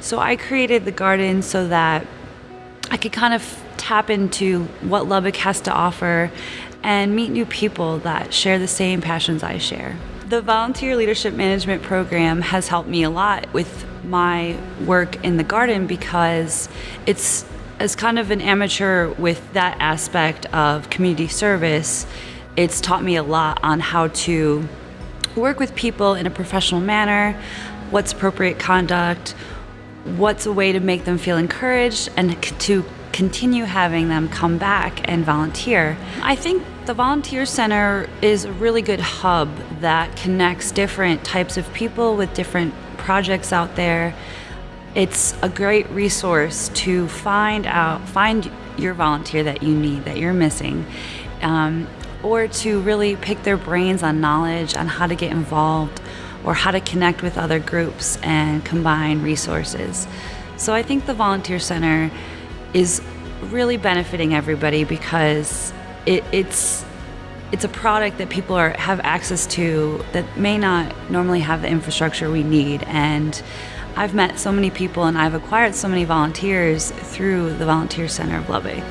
So I created the garden so that I could kind of tap into what Lubbock has to offer and meet new people that share the same passions I share. The Volunteer Leadership Management Program has helped me a lot with my work in the garden because it's as kind of an amateur with that aspect of community service, it's taught me a lot on how to work with people in a professional manner, what's appropriate conduct, what's a way to make them feel encouraged, and to continue having them come back and volunteer. I think the Volunteer Center is a really good hub that connects different types of people with different projects out there. It's a great resource to find out, find your volunteer that you need, that you're missing, um, or to really pick their brains on knowledge on how to get involved or how to connect with other groups and combine resources. So I think the Volunteer Center is really benefiting everybody because it, it's it's a product that people are have access to that may not normally have the infrastructure we need and I've met so many people and I've acquired so many volunteers through the Volunteer Center of Lubbock.